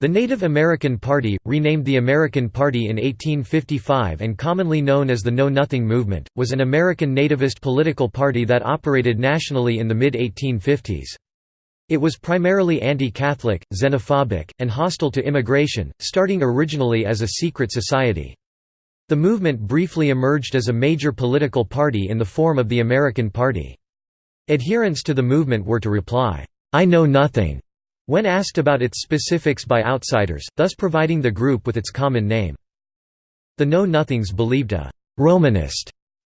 The Native American Party, renamed the American Party in 1855 and commonly known as the Know Nothing Movement, was an American nativist political party that operated nationally in the mid-1850s. It was primarily anti-Catholic, xenophobic, and hostile to immigration, starting originally as a secret society. The movement briefly emerged as a major political party in the form of the American Party. Adherents to the movement were to reply, "'I know nothing' when asked about its specifics by outsiders, thus providing the group with its common name. The Know-Nothings believed a «Romanist»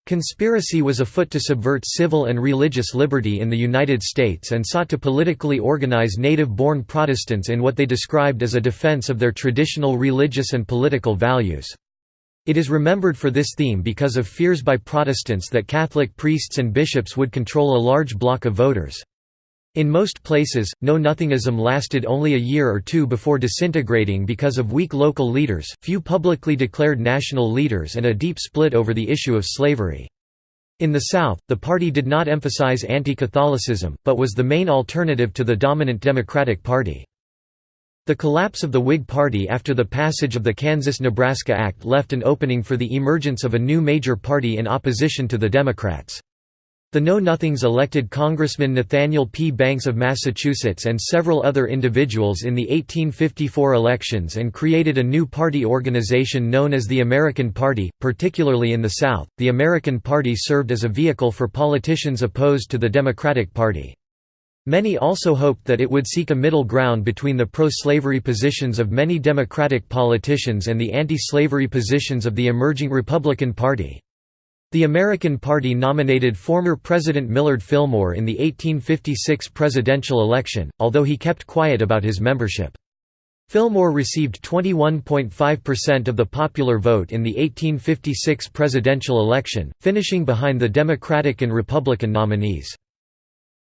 conspiracy was afoot to subvert civil and religious liberty in the United States and sought to politically organize native-born Protestants in what they described as a defense of their traditional religious and political values. It is remembered for this theme because of fears by Protestants that Catholic priests and bishops would control a large block of voters. In most places, Know-Nothingism lasted only a year or two before disintegrating because of weak local leaders, few publicly declared national leaders and a deep split over the issue of slavery. In the South, the party did not emphasize anti-Catholicism, but was the main alternative to the dominant Democratic Party. The collapse of the Whig Party after the passage of the Kansas–Nebraska Act left an opening for the emergence of a new major party in opposition to the Democrats. The Know-Nothings elected Congressman Nathaniel P. Banks of Massachusetts and several other individuals in the 1854 elections and created a new party organization known as the American Party, particularly in the South. The American Party served as a vehicle for politicians opposed to the Democratic Party. Many also hoped that it would seek a middle ground between the pro-slavery positions of many Democratic politicians and the anti-slavery positions of the emerging Republican Party. The American Party nominated former President Millard Fillmore in the 1856 presidential election, although he kept quiet about his membership. Fillmore received 21.5% of the popular vote in the 1856 presidential election, finishing behind the Democratic and Republican nominees.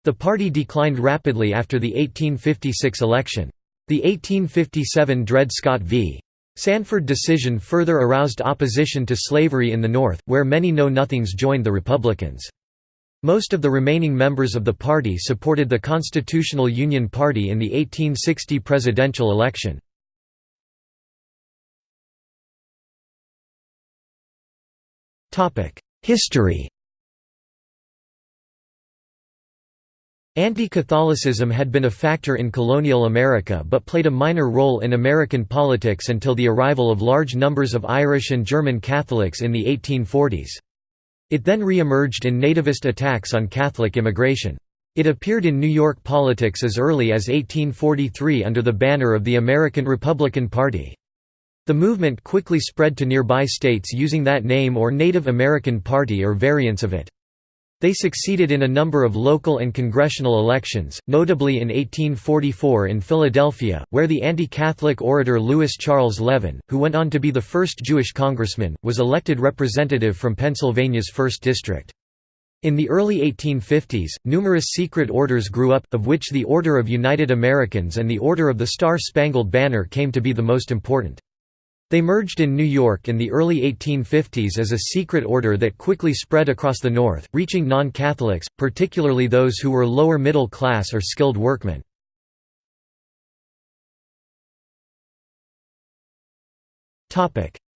The party declined rapidly after the 1856 election. The 1857 Dred Scott v. Sandford decision further aroused opposition to slavery in the North, where many Know-Nothings joined the Republicans. Most of the remaining members of the party supported the Constitutional Union Party in the 1860 presidential election. History Anti-Catholicism had been a factor in colonial America but played a minor role in American politics until the arrival of large numbers of Irish and German Catholics in the 1840s. It then re-emerged in nativist attacks on Catholic immigration. It appeared in New York politics as early as 1843 under the banner of the American Republican Party. The movement quickly spread to nearby states using that name or Native American Party or variants of it. They succeeded in a number of local and congressional elections, notably in 1844 in Philadelphia, where the anti-Catholic orator Louis Charles Levin, who went on to be the first Jewish congressman, was elected representative from Pennsylvania's 1st District. In the early 1850s, numerous secret orders grew up, of which the Order of United Americans and the Order of the Star-Spangled Banner came to be the most important. They merged in New York in the early 1850s as a secret order that quickly spread across the North, reaching non-Catholics, particularly those who were lower middle class or skilled workmen.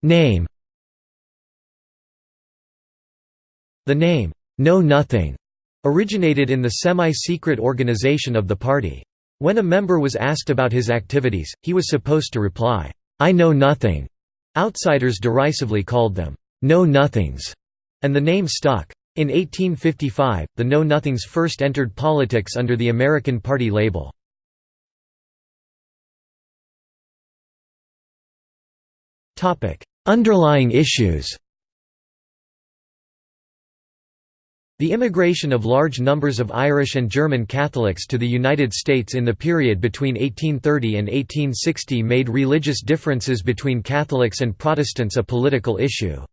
Name The name, Know Nothing, originated in the semi-secret organization of the party. When a member was asked about his activities, he was supposed to reply, I know nothing. Outsiders derisively called them know-nothings, and the name stuck. In 1855, the Know-Nothings first entered politics under the American Party label. Underlying issues The immigration of large numbers of Irish and German Catholics to the United States in the period between 1830 and 1860 made religious differences between Catholics and Protestants a political issue.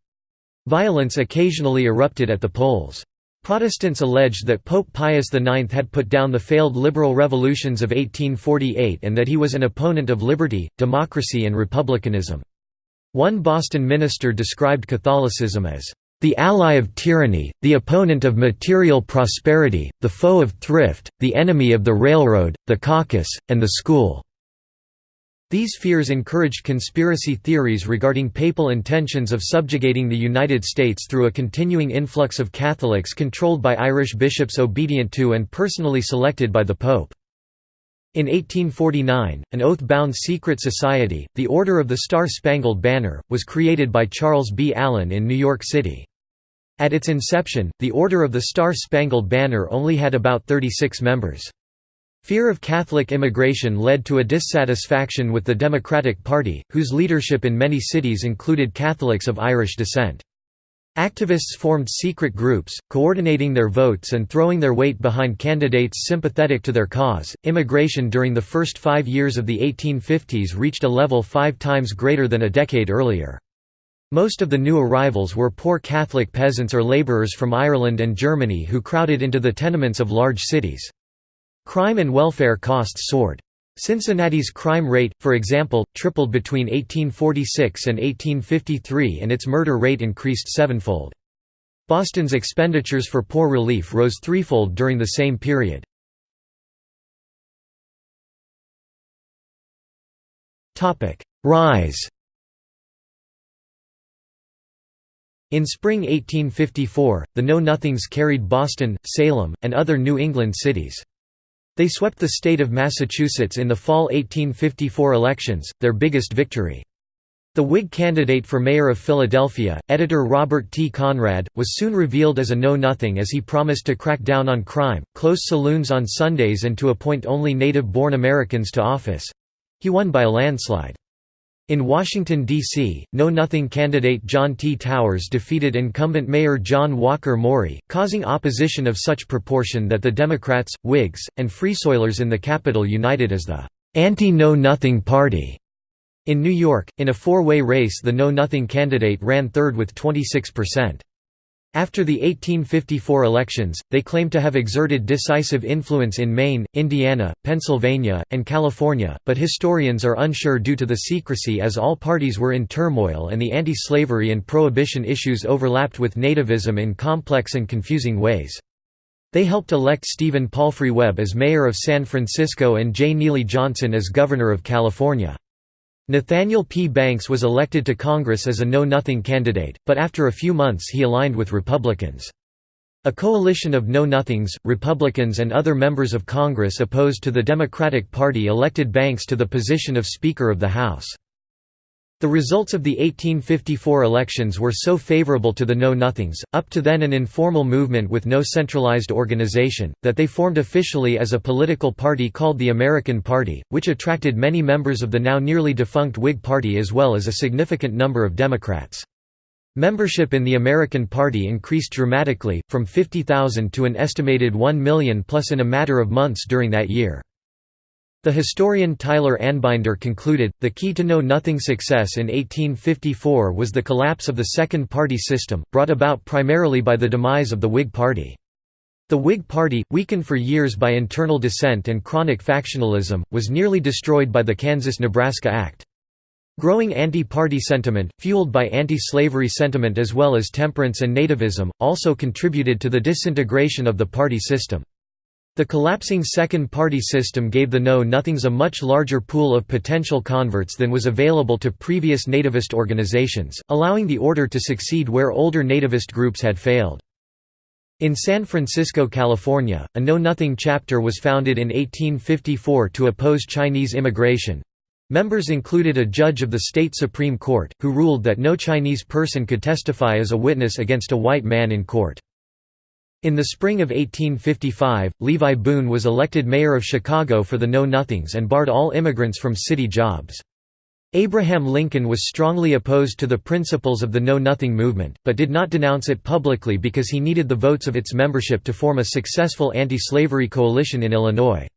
Violence occasionally erupted at the polls. Protestants alleged that Pope Pius IX had put down the failed liberal revolutions of 1848 and that he was an opponent of liberty, democracy and republicanism. One Boston minister described Catholicism as the ally of tyranny, the opponent of material prosperity, the foe of thrift, the enemy of the railroad, the caucus, and the school." These fears encouraged conspiracy theories regarding papal intentions of subjugating the United States through a continuing influx of Catholics controlled by Irish bishops obedient to and personally selected by the Pope. In 1849, an oath-bound secret society, the Order of the Star-Spangled Banner, was created by Charles B. Allen in New York City. At its inception, the Order of the Star-Spangled Banner only had about 36 members. Fear of Catholic immigration led to a dissatisfaction with the Democratic Party, whose leadership in many cities included Catholics of Irish descent. Activists formed secret groups, coordinating their votes and throwing their weight behind candidates sympathetic to their cause. Immigration during the first five years of the 1850s reached a level five times greater than a decade earlier. Most of the new arrivals were poor Catholic peasants or labourers from Ireland and Germany who crowded into the tenements of large cities. Crime and welfare costs soared. Cincinnati's crime rate, for example, tripled between 1846 and 1853 and its murder rate increased sevenfold. Boston's expenditures for poor relief rose threefold during the same period. Rise In spring 1854, the Know Nothings carried Boston, Salem, and other New England cities. They swept the state of Massachusetts in the fall 1854 elections, their biggest victory. The Whig candidate for mayor of Philadelphia, editor Robert T. Conrad, was soon revealed as a know-nothing as he promised to crack down on crime, close saloons on Sundays and to appoint only native-born Americans to office. He won by a landslide. In Washington, D.C., Know-Nothing candidate John T. Towers defeated incumbent Mayor John Walker Maury, causing opposition of such proportion that the Democrats, Whigs, and Free Soilers in the capital united as the Anti-Know-Nothing Party. In New York, in a four-way race the Know-Nothing candidate ran third with 26%. After the 1854 elections, they claim to have exerted decisive influence in Maine, Indiana, Pennsylvania, and California, but historians are unsure due to the secrecy as all parties were in turmoil and the anti-slavery and prohibition issues overlapped with nativism in complex and confusing ways. They helped elect Stephen Palfrey Webb as mayor of San Francisco and J. Neely Johnson as governor of California. Nathaniel P. Banks was elected to Congress as a Know-Nothing candidate, but after a few months he aligned with Republicans. A coalition of Know-Nothings, Republicans and other members of Congress opposed to the Democratic Party elected Banks to the position of Speaker of the House. The results of the 1854 elections were so favorable to the Know-Nothings, up to then an informal movement with no centralized organization, that they formed officially as a political party called the American Party, which attracted many members of the now nearly defunct Whig Party as well as a significant number of Democrats. Membership in the American Party increased dramatically, from 50,000 to an estimated 1 million plus in a matter of months during that year. The historian Tyler Anbinder concluded, the key to Know-Nothing success in 1854 was the collapse of the second party system, brought about primarily by the demise of the Whig Party. The Whig Party, weakened for years by internal dissent and chronic factionalism, was nearly destroyed by the Kansas–Nebraska Act. Growing anti-party sentiment, fueled by anti-slavery sentiment as well as temperance and nativism, also contributed to the disintegration of the party system. The collapsing second-party system gave the Know-Nothings a much larger pool of potential converts than was available to previous nativist organizations, allowing the order to succeed where older nativist groups had failed. In San Francisco, California, a Know-Nothing chapter was founded in 1854 to oppose Chinese immigration. Members included a judge of the state Supreme Court, who ruled that no Chinese person could testify as a witness against a white man in court. In the spring of 1855, Levi Boone was elected mayor of Chicago for the Know-Nothings and barred all immigrants from city jobs. Abraham Lincoln was strongly opposed to the principles of the Know-Nothing movement, but did not denounce it publicly because he needed the votes of its membership to form a successful anti-slavery coalition in Illinois.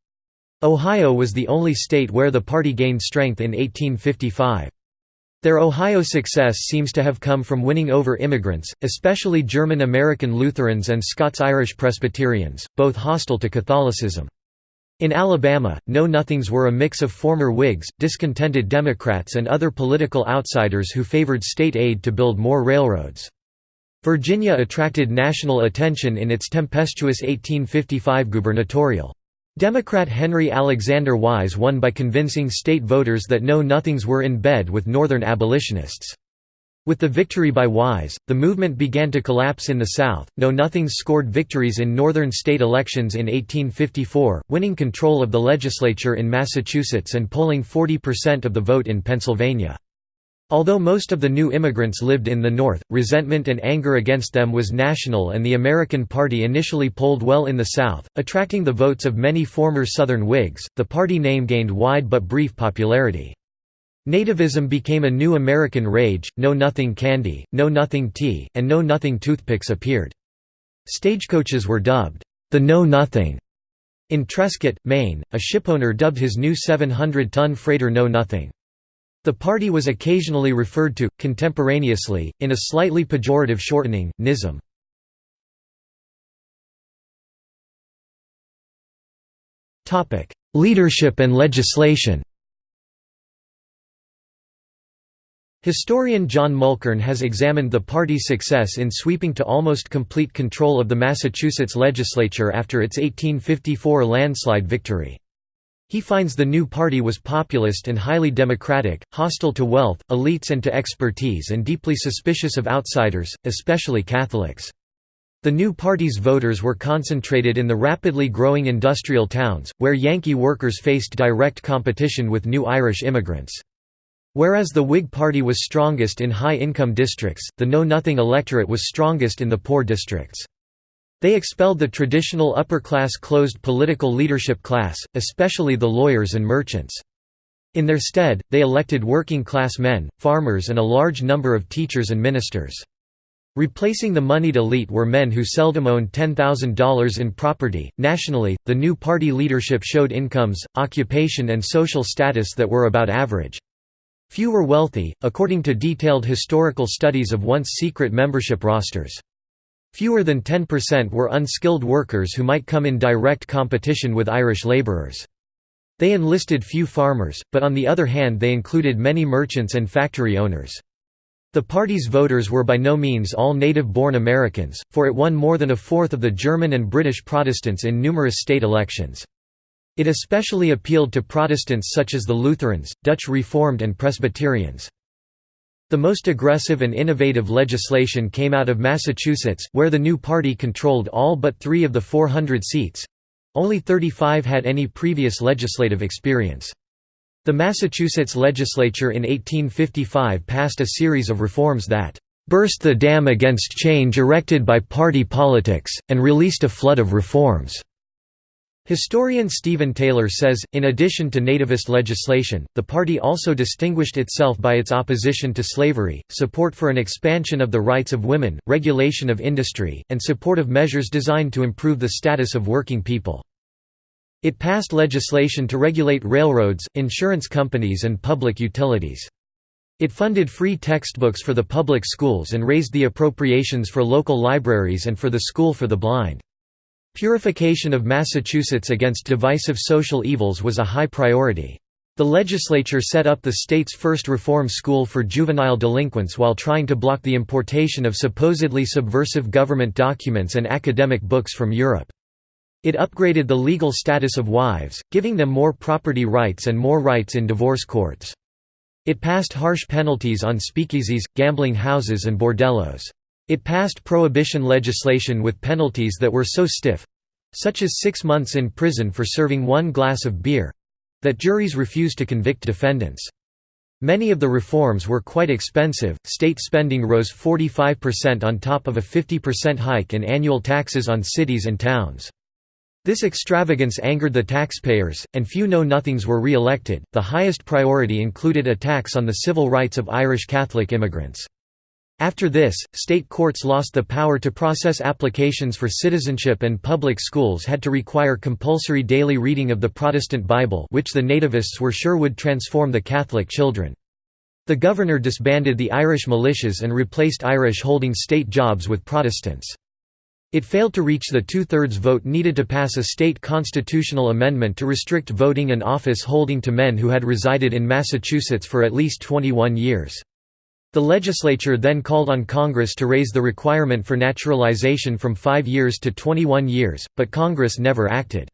Ohio was the only state where the party gained strength in 1855. Their Ohio success seems to have come from winning over immigrants, especially German American Lutherans and Scots-Irish Presbyterians, both hostile to Catholicism. In Alabama, Know-Nothings were a mix of former Whigs, discontented Democrats and other political outsiders who favored state aid to build more railroads. Virginia attracted national attention in its tempestuous 1855 gubernatorial. Democrat Henry Alexander Wise won by convincing state voters that Know-Nothings were in bed with Northern abolitionists. With the victory by Wise, the movement began to collapse in the South. Know-Nothings scored victories in northern state elections in 1854, winning control of the legislature in Massachusetts and polling 40% of the vote in Pennsylvania. Although most of the new immigrants lived in the North, resentment and anger against them was national and the American Party initially polled well in the South, attracting the votes of many former Southern Whigs. The party name gained wide but brief popularity. Nativism became a new American rage, Know-Nothing candy, Know-Nothing tea, and Know-Nothing toothpicks appeared. Stagecoaches were dubbed, the Know-Nothing. In Trescott, Maine, a shipowner dubbed his new 700-ton freighter Know-Nothing. The party was occasionally referred to, contemporaneously, in a slightly pejorative shortening, Knism. Leadership and legislation Historian John Mulkern has examined the party's success in sweeping to almost complete control of the Massachusetts legislature after its 1854 landslide victory. He finds the new party was populist and highly democratic, hostile to wealth, elites and to expertise and deeply suspicious of outsiders, especially Catholics. The new party's voters were concentrated in the rapidly growing industrial towns, where Yankee workers faced direct competition with new Irish immigrants. Whereas the Whig Party was strongest in high-income districts, the Know-Nothing electorate was strongest in the poor districts. They expelled the traditional upper-class closed political leadership class, especially the lawyers and merchants. In their stead, they elected working-class men, farmers and a large number of teachers and ministers. Replacing the moneyed elite were men who seldom owned $10,000 in property. Nationally, the new party leadership showed incomes, occupation, and social status that were about average. Few were wealthy, according to detailed historical studies of once secret membership rosters. Fewer than 10% were unskilled workers who might come in direct competition with Irish labourers. They enlisted few farmers, but on the other hand they included many merchants and factory owners. The party's voters were by no means all native-born Americans, for it won more than a fourth of the German and British Protestants in numerous state elections. It especially appealed to Protestants such as the Lutherans, Dutch Reformed and Presbyterians. The most aggressive and innovative legislation came out of Massachusetts, where the new party controlled all but three of the 400 seats. Only 35 had any previous legislative experience. The Massachusetts legislature in 1855 passed a series of reforms that burst the dam against change erected by party politics, and released a flood of reforms. Historian Stephen Taylor says, in addition to nativist legislation, the party also distinguished itself by its opposition to slavery, support for an expansion of the rights of women, regulation of industry, and support of measures designed to improve the status of working people. It passed legislation to regulate railroads, insurance companies and public utilities. It funded free textbooks for the public schools and raised the appropriations for local libraries and for the School for the Blind. Purification of Massachusetts against divisive social evils was a high priority. The legislature set up the state's first reform school for juvenile delinquents while trying to block the importation of supposedly subversive government documents and academic books from Europe. It upgraded the legal status of wives, giving them more property rights and more rights in divorce courts. It passed harsh penalties on speakeasies, gambling houses and bordellos. It passed prohibition legislation with penalties that were so stiff—such as six months in prison for serving one glass of beer—that juries refused to convict defendants. Many of the reforms were quite expensive, state spending rose 45% on top of a 50% hike in annual taxes on cities and towns. This extravagance angered the taxpayers, and few know-nothings were re-elected. The highest priority included attacks on the civil rights of Irish Catholic immigrants. After this, state courts lost the power to process applications for citizenship and public schools had to require compulsory daily reading of the Protestant Bible which the nativists were sure would transform the Catholic children. The governor disbanded the Irish militias and replaced Irish holding state jobs with Protestants. It failed to reach the two-thirds vote needed to pass a state constitutional amendment to restrict voting and office holding to men who had resided in Massachusetts for at least 21 years. The legislature then called on Congress to raise the requirement for naturalization from five years to 21 years, but Congress never acted.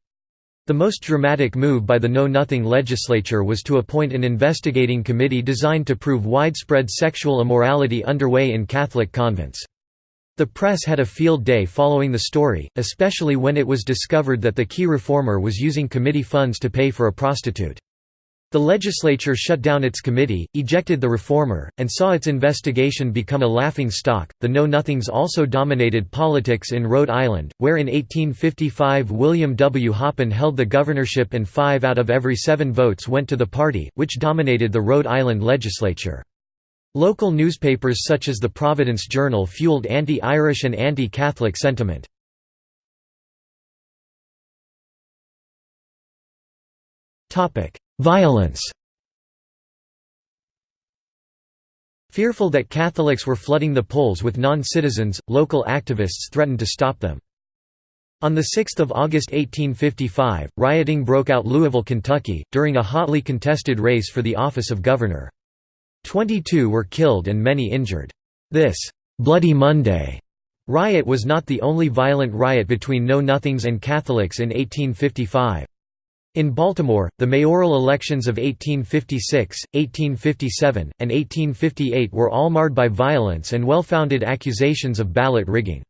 The most dramatic move by the Know Nothing legislature was to appoint an investigating committee designed to prove widespread sexual immorality underway in Catholic convents. The press had a field day following the story, especially when it was discovered that the key reformer was using committee funds to pay for a prostitute. The legislature shut down its committee, ejected the reformer, and saw its investigation become a laughing stock. The Know Nothings also dominated politics in Rhode Island, where in 1855 William W. Hoppin held the governorship and five out of every seven votes went to the party, which dominated the Rhode Island legislature. Local newspapers such as the Providence Journal fueled anti-Irish and anti-Catholic sentiment. Topic: Violence Fearful that Catholics were flooding the polls with non-citizens, local activists threatened to stop them. On 6 August 1855, rioting broke out Louisville, Kentucky, during a hotly contested race for the office of governor. Twenty-two were killed and many injured. This «Bloody Monday» riot was not the only violent riot between Know-Nothings and Catholics in 1855. In Baltimore, the mayoral elections of 1856, 1857, and 1858 were all marred by violence and well-founded accusations of ballot rigging.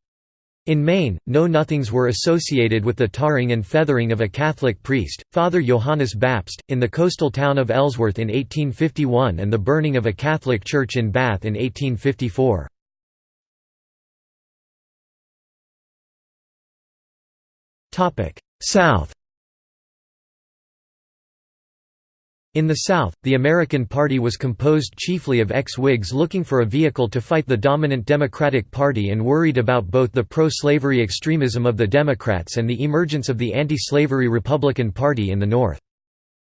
In Maine, Know-Nothings were associated with the tarring and feathering of a Catholic priest, Father Johannes Bapst, in the coastal town of Ellsworth in 1851 and the burning of a Catholic church in Bath in 1854. South In the South, the American Party was composed chiefly of ex-Whigs looking for a vehicle to fight the dominant Democratic Party and worried about both the pro-slavery extremism of the Democrats and the emergence of the anti-slavery Republican Party in the North.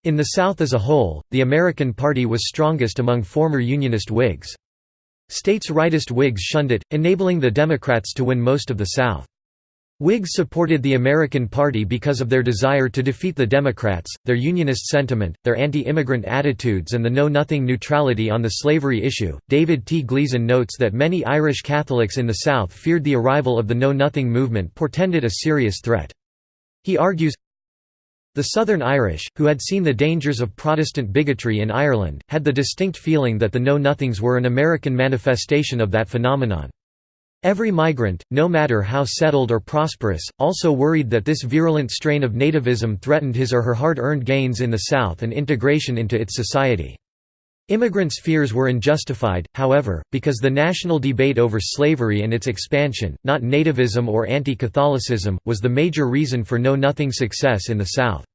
In the South as a whole, the American Party was strongest among former Unionist Whigs. States' rightist Whigs shunned it, enabling the Democrats to win most of the South. Whigs supported the American Party because of their desire to defeat the Democrats, their unionist sentiment, their anti-immigrant attitudes and the know-nothing neutrality on the slavery issue. David T. Gleeson notes that many Irish Catholics in the South feared the arrival of the know-nothing movement portended a serious threat. He argues, the Southern Irish, who had seen the dangers of Protestant bigotry in Ireland, had the distinct feeling that the Know-Nothings were an American manifestation of that phenomenon. Every migrant, no matter how settled or prosperous, also worried that this virulent strain of nativism threatened his or her hard-earned gains in the South and integration into its society. Immigrants' fears were unjustified, however, because the national debate over slavery and its expansion, not nativism or anti-Catholicism, was the major reason for Know-Nothing success in the South.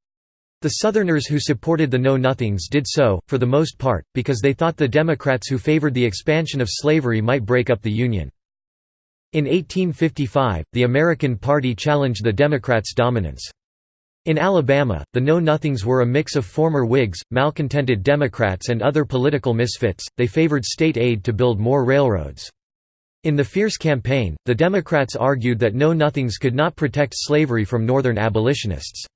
The Southerners who supported the Know-Nothings did so, for the most part, because they thought the Democrats who favored the expansion of slavery might break up the Union. In 1855, the American Party challenged the Democrats' dominance. In Alabama, the Know-Nothings were a mix of former Whigs, malcontented Democrats and other political misfits, they favored state aid to build more railroads. In the fierce campaign, the Democrats argued that Know-Nothings could not protect slavery from Northern abolitionists.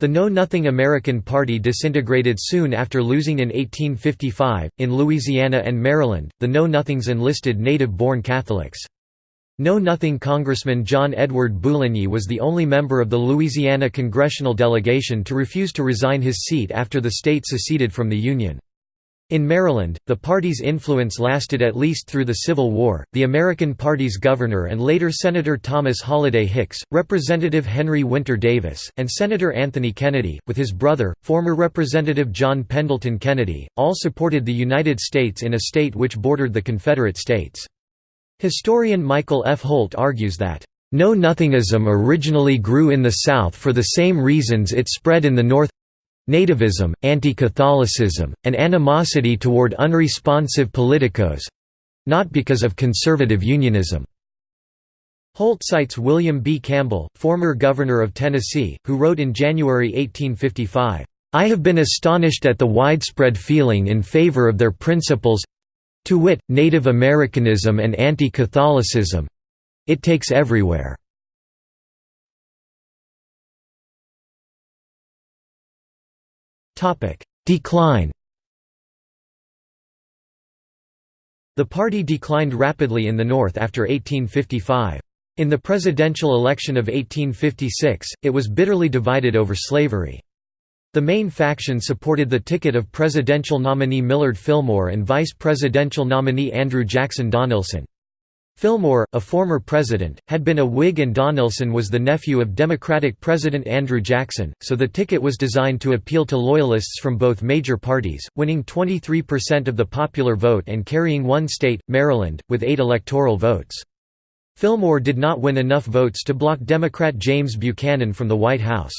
The Know Nothing American Party disintegrated soon after losing in 1855. In Louisiana and Maryland, the Know Nothings enlisted native born Catholics. Know-Nothing Congressman John Edward Bouligny was the only member of the Louisiana congressional delegation to refuse to resign his seat after the state seceded from the Union. In Maryland, the party's influence lasted at least through the Civil War. The American Party's governor and later Senator Thomas Holliday Hicks, Representative Henry Winter Davis, and Senator Anthony Kennedy, with his brother, former Representative John Pendleton Kennedy, all supported the United States in a state which bordered the Confederate States. Historian Michael F. Holt argues that, "...know-nothingism originally grew in the South for the same reasons it spread in the North nativism, anti-Catholicism, and animosity toward unresponsive politicos—not because of conservative unionism." Holt cites William B. Campbell, former governor of Tennessee, who wrote in January 1855, "...I have been astonished at the widespread feeling in favor of their principles to wit, Native Americanism and anti-Catholicism—it takes everywhere. Decline The party declined rapidly in the North after 1855. In the presidential election of 1856, it was bitterly divided over slavery. The main faction supported the ticket of presidential nominee Millard Fillmore and vice presidential nominee Andrew Jackson Donelson. Fillmore, a former president, had been a Whig and Donelson was the nephew of Democratic President Andrew Jackson, so the ticket was designed to appeal to loyalists from both major parties, winning 23% of the popular vote and carrying one state, Maryland, with eight electoral votes. Fillmore did not win enough votes to block Democrat James Buchanan from the White House.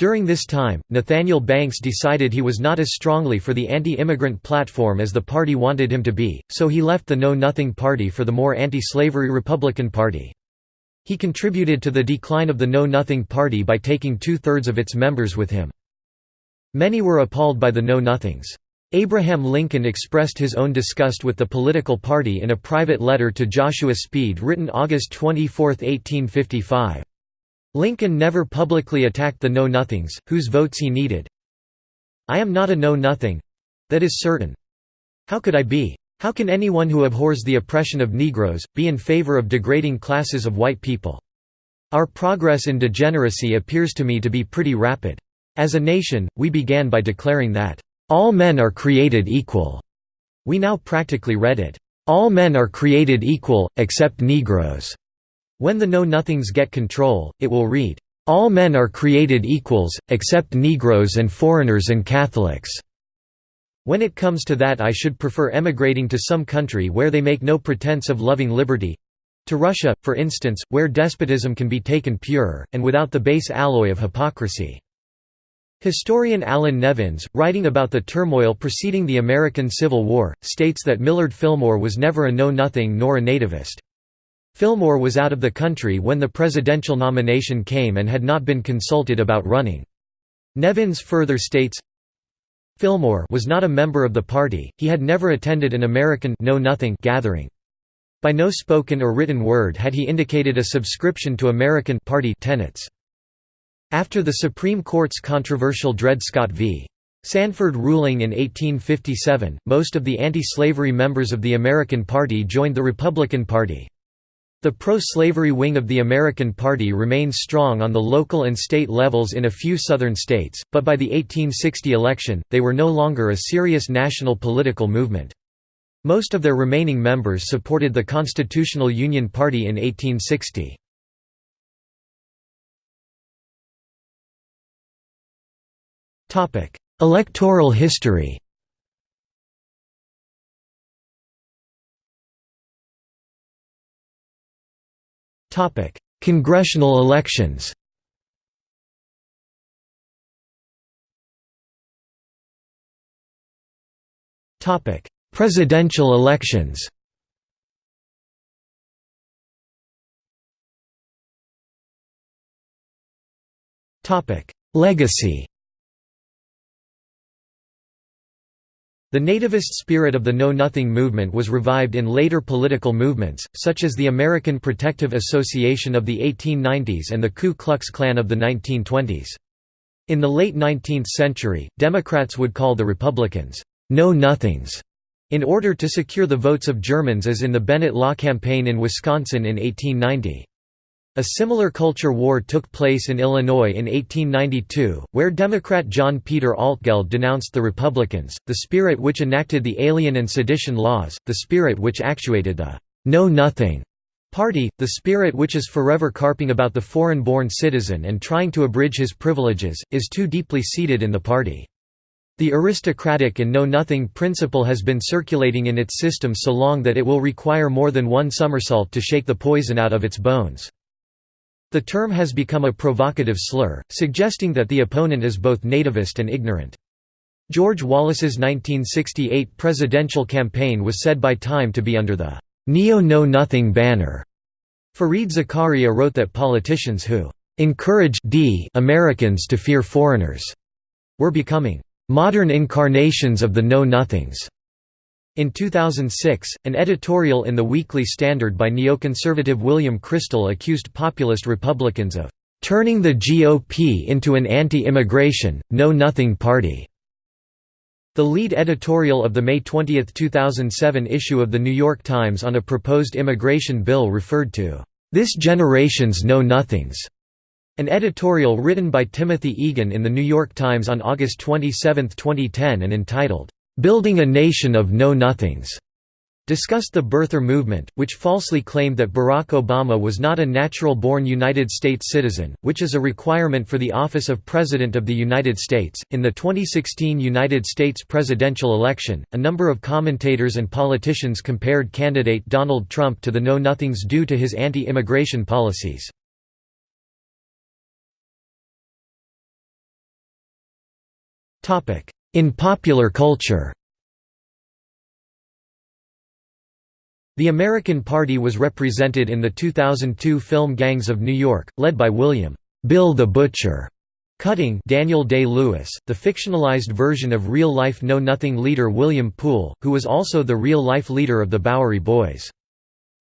During this time, Nathaniel Banks decided he was not as strongly for the anti-immigrant platform as the party wanted him to be, so he left the Know Nothing Party for the more anti-slavery Republican Party. He contributed to the decline of the Know Nothing Party by taking two-thirds of its members with him. Many were appalled by the Know Nothings. Abraham Lincoln expressed his own disgust with the political party in a private letter to Joshua Speed written August 24, 1855. Lincoln never publicly attacked the Know-Nothings, whose votes he needed. I am not a know-nothing—that is certain. How could I be? How can anyone who abhors the oppression of Negroes, be in favor of degrading classes of white people? Our progress in degeneracy appears to me to be pretty rapid. As a nation, we began by declaring that, "...all men are created equal." We now practically read it, "...all men are created equal, except Negroes." When the Know-Nothings get control, it will read, "...all men are created equals, except Negroes and foreigners and Catholics." When it comes to that I should prefer emigrating to some country where they make no pretense of loving liberty—to Russia, for instance, where despotism can be taken pure, and without the base alloy of hypocrisy. Historian Allan Nevins, writing about the turmoil preceding the American Civil War, states that Millard Fillmore was never a know-nothing nor a nativist. Fillmore was out of the country when the presidential nomination came and had not been consulted about running. Nevins further states, Fillmore was not a member of the party, he had never attended an American know -nothing gathering. By no spoken or written word had he indicated a subscription to American party tenets. After the Supreme Court's controversial Dred Scott v. Sanford ruling in 1857, most of the anti-slavery members of the American Party joined the Republican Party. The pro-slavery wing of the American Party remained strong on the local and state levels in a few southern states, but by the 1860 election, they were no longer a serious national political movement. Most of their remaining members supported the Constitutional Union Party in 1860. Electoral history Topic: Congressional elections. Topic: Presidential elections. Topic: Legacy. The nativist spirit of the Know Nothing movement was revived in later political movements, such as the American Protective Association of the 1890s and the Ku Klux Klan of the 1920s. In the late 19th century, Democrats would call the Republicans, Know Nothings, in order to secure the votes of Germans as in the Bennett Law campaign in Wisconsin in 1890. A similar culture war took place in Illinois in 1892, where Democrat John Peter Altgeld denounced the Republicans, the spirit which enacted the Alien and Sedition laws, the spirit which actuated the Know Nothing Party, the spirit which is forever carping about the foreign-born citizen and trying to abridge his privileges, is too deeply seated in the party. The aristocratic and know-nothing principle has been circulating in its system so long that it will require more than one somersault to shake the poison out of its bones. The term has become a provocative slur, suggesting that the opponent is both nativist and ignorant. George Wallace's 1968 presidential campaign was said by Time to be under the neo-know-nothing banner. Fareed Zakaria wrote that politicians who encourage d Americans to fear foreigners were becoming modern incarnations of the know-nothings. In 2006, an editorial in the Weekly Standard by neoconservative William Kristol accused populist Republicans of "...turning the GOP into an anti-immigration, know-nothing party." The lead editorial of the May 20, 2007 issue of The New York Times on a proposed immigration bill referred to "'This Generation's Know-Nothings' An editorial written by Timothy Egan in The New York Times on August 27, 2010 and entitled, "'Building a Nation of Know-Nothings' discussed the birther movement, which falsely claimed that Barack Obama was not a natural-born United States citizen, which is a requirement for the office of President of the United States. In the 2016 United States presidential election, a number of commentators and politicians compared candidate Donald Trump to the know-nothings due to his anti-immigration policies. In popular culture The American Party was represented in the 2002 film Gangs of New York, led by William Bill the Butcher Cutting Daniel Day-Lewis, the fictionalized version of real-life Know-Nothing leader William Poole, who was also the real-life leader of the Bowery Boys.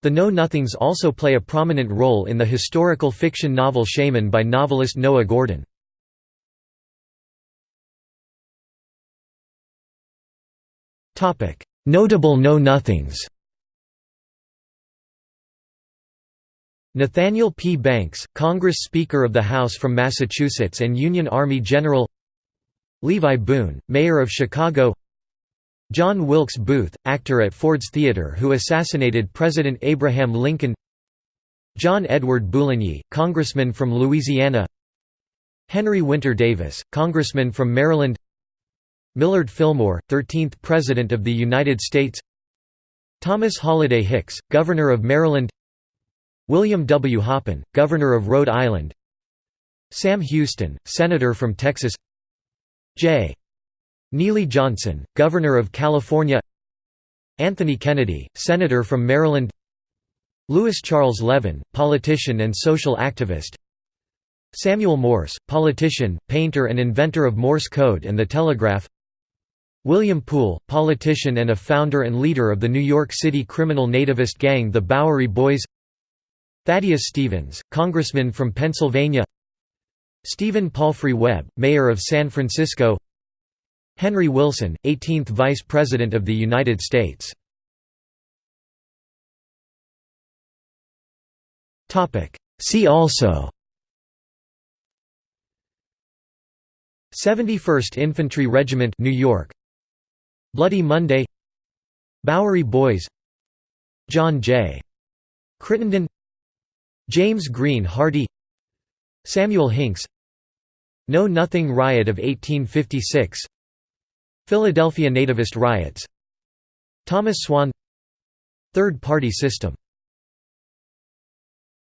The Know-Nothings also play a prominent role in the historical fiction novel Shaman by novelist Noah Gordon. Notable Know-Nothings Nathaniel P. Banks, Congress Speaker of the House from Massachusetts and Union Army General Levi Boone, Mayor of Chicago John Wilkes Booth, actor at Ford's Theater who assassinated President Abraham Lincoln John Edward Bouligny, Congressman from Louisiana Henry Winter Davis, Congressman from Maryland Millard Fillmore, 13th President of the United States Thomas Holliday Hicks, Governor of Maryland William W. Hoppin, Governor of Rhode Island Sam Houston, Senator from Texas J. Neely Johnson, Governor of California Anthony Kennedy, Senator from Maryland Louis Charles Levin, politician and social activist Samuel Morse, politician, painter and inventor of Morse code and the telegraph William Poole, politician and a founder and leader of the New York City criminal nativist gang the Bowery Boys. Thaddeus Stevens, Congressman from Pennsylvania. Stephen Palfrey Webb, Mayor of San Francisco. Henry Wilson, 18th Vice President of the United States. See also. 71st Infantry Regiment New York Bloody Monday. Bowery Boys. John J. Crittenden. James Green Hardy. Samuel Hinks. Know Nothing Riot of 1856 Philadelphia Nativist Riots. Thomas Swan. Third Party System